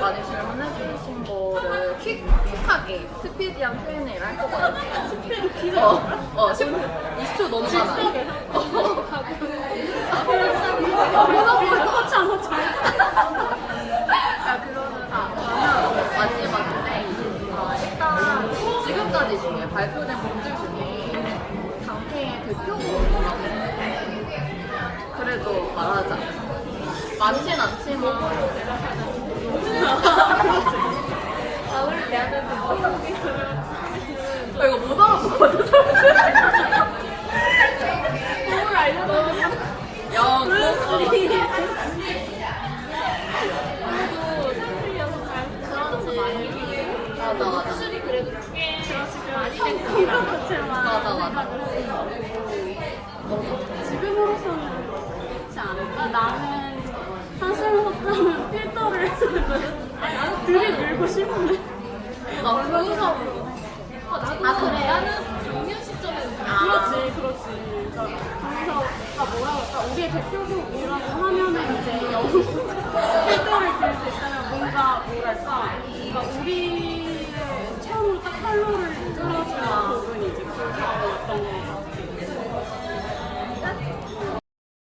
많이 질문해 주신 거를 퀵, 퀵하게 스피디한 Q&A를 할 거거든요. 스피드 기자? 어, 어 10, 20초 너무 많아. 어. 똑같이 안 맞춰. 자, 그러면 다 그러면 마지막인데 어, 일단 지금까지 중에 발표된 곡들 중에 당태의 대표곡이 그래도 말하자. 많진 않지만 대표곡이 아, 이거 못 알아보거든. 곡을 알려달라고. 야. 그거. 맞아, 맞아. 지금으로서는 그렇지 않을까? 나는 사실 못하면 필터를 들이 밀고 싶은데 아, 변호사로. 아, 나도 아, 그래? 나는 작년 시점에 아. 그렇지, 그렇지. 그러니까 변호사가 뭐라 그럴까? 우리의 대표곡이라고 하면은 이제 영국 활동을 들수 있다면 뭔가 뭐랄까? 그러니까 우리